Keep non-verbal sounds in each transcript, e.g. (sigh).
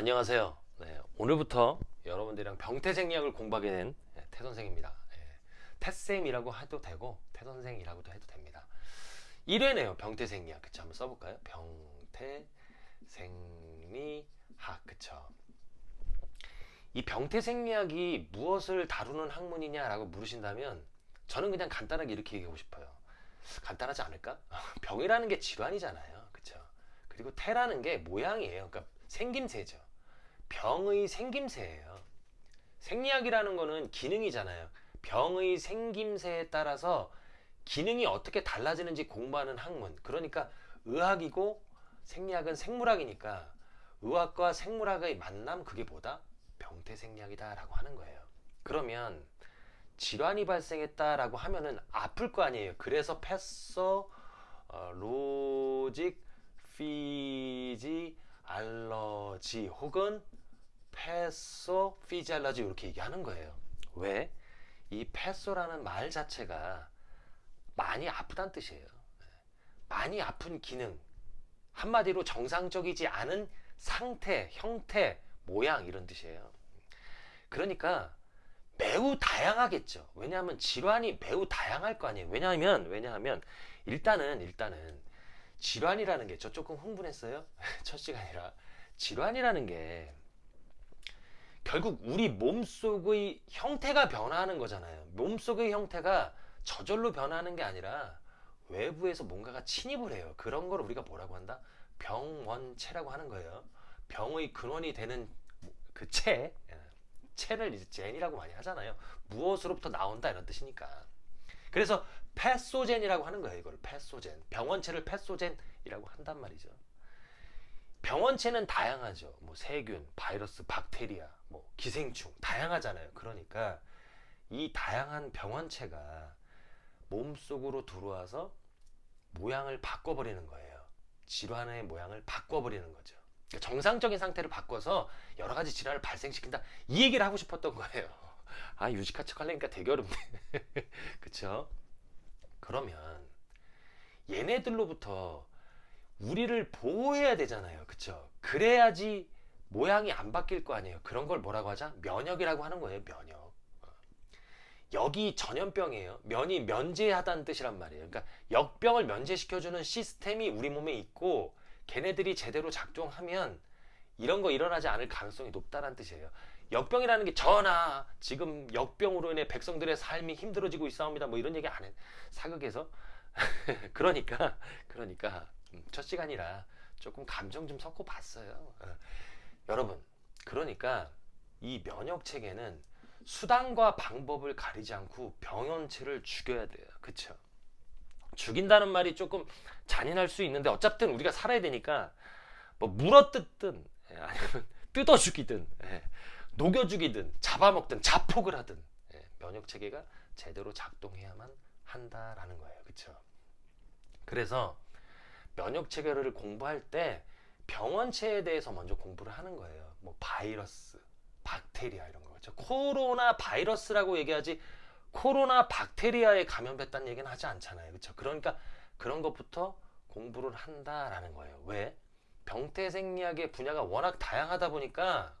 안녕하세요. 네, 오늘부터 여러분들이랑 병태생리학을 공부하게 된 네, 태 선생입니다. 네, 태쌤이라고 해도 되고 태 선생이라고도 해도 됩니다. 1회네요. 병태생리학. 그쵸? 한번 써볼까요? 병태생리학. 그쵸? 이 병태생리학이 무엇을 다루는 학문이냐라고 물으신다면 저는 그냥 간단하게 이렇게 얘기하고 싶어요. 간단하지 않을까? (laughs) 병이라는 게 질환이잖아요. 그쵸? 그리고 태라는 게 모양이에요. 그러니까 생김새죠. 병의 생김새예요. 생리학이라는 거는 기능이잖아요. 병의 생김새에 따라서 기능이 어떻게 달라지는지 공부하는 학문. 그러니까 의학이고 생리학은 생물학이니까 의학과 생물학의 만남 그게 뭐다? 병태 생리학이다 라고 하는 거예요. 그러면 질환이 발생했다 라고 하면은 아플 거 아니에요. 그래서 패서 어, 로직 피지 알러지 혹은 패소 피지알러지 이렇게 얘기하는 거예요. 왜? 이 패소라는 말 자체가 많이 아프다는 뜻이에요. 많이 아픈 기능 한마디로 정상적이지 않은 상태, 형태, 모양 이런 뜻이에요. 그러니까 매우 다양하겠죠. 왜냐하면 질환이 매우 다양할 거 아니에요. 왜냐하면 왜냐하면 일단은 일단은 질환이라는 게 저 조금 흥분했어요. (laughs) 첫 시간이라 질환이라는 게 결국 우리 몸속의 형태가 변화하는 거잖아요. 몸속의 형태가 저절로 변하는 게 아니라 외부에서 뭔가가 침입을 해요. 그런 걸 우리가 뭐라고 한다? 병원체라고 하는 거예요. 병의 근원이 되는 그 체, 체를 이제 젠이라고 많이 하잖아요. 무엇으로부터 나온다 이런 뜻이니까. 그래서 패소젠이라고 하는 거예요. 이걸 패소젠. 병원체를 패소젠이라고 한단 말이죠. 병원체는 다양하죠. 뭐 세균, 바이러스, 박테리아, 뭐 기생충 다양하잖아요. 그러니까 이 다양한 병원체가 몸속으로 들어와서 모양을 바꿔버리는 거예요. 질환의 모양을 바꿔버리는 거죠. 그러니까 정상적인 상태를 바꿔서 여러 가지 질환을 발생시킨다. 이 얘기를 하고 싶었던 거예요. (laughs) 아 유식한 척 하려니까 되게 어렵네. (laughs) 그쵸? 그러면 얘네들로부터 우리를 보호해야 되잖아요. 그쵸? 그래야지 모양이 안 바뀔 거 아니에요. 그런 걸 뭐라고 하자? 면역이라고 하는 거예요. 면역. 여기 전염병이에요. 면이 면제하다는 뜻이란 말이에요. 그러니까 역병을 면제시켜주는 시스템이 우리 몸에 있고 걔네들이 제대로 작동하면 이런 거 일어나지 않을 가능성이 높다는 뜻이에요. 역병이라는 게 전하 지금 역병으로 인해 백성들의 삶이 힘들어지고 있사옵니다. 뭐 이런 얘기 안 해. 사극에서 (laughs) 그러니까 그러니까 음, 첫 시간이라 조금 감정 좀 섞어 봤어요. 어. 여러분 그러니까 이 면역 체계는 수단과 방법을 가리지 않고 병원체를 죽여야 돼요. 그쵸? 죽인다는 말이 조금 잔인할 수 있는데 어쨌든 우리가 살아야 되니까 뭐 물어 뜯든 예, 아니면 (laughs) 뜯어 죽이든 예, 녹여 죽이든 잡아먹든 자폭을 하든 예, 면역 체계가 제대로 작동해야만 한다라는 거예요. 그쵸? 그래서 면역 체계를 공부할 때 병원체에 대해서 먼저 공부를 하는 거예요. 뭐 바이러스, 박테리아 이런 거 그렇죠. 코로나 바이러스라고 얘기하지 코로나 박테리아에 감염됐다는 얘기는 하지 않잖아요. 그렇죠? 그러니까 그런 것부터 공부를 한다라는 거예요. 왜? 병태 생리학의 분야가 워낙 다양하다 보니까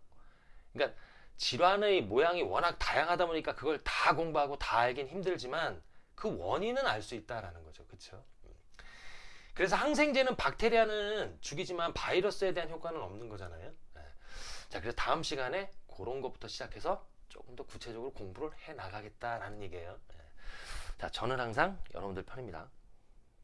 그러니까 질환의 모양이 워낙 다양하다 보니까 그걸 다 공부하고 다 알긴 힘들지만 그 원인은 알 수 있다라는 거죠. 그렇죠? 그래서 항생제는 박테리아는 죽이지만 바이러스에 대한 효과는 없는 거잖아요. 네. 자, 그래서 다음 시간에 그런 것부터 시작해서 조금 더 구체적으로 공부를 해 나가겠다라는 얘기예요. 네. 자, 저는 항상 여러분들 편입니다.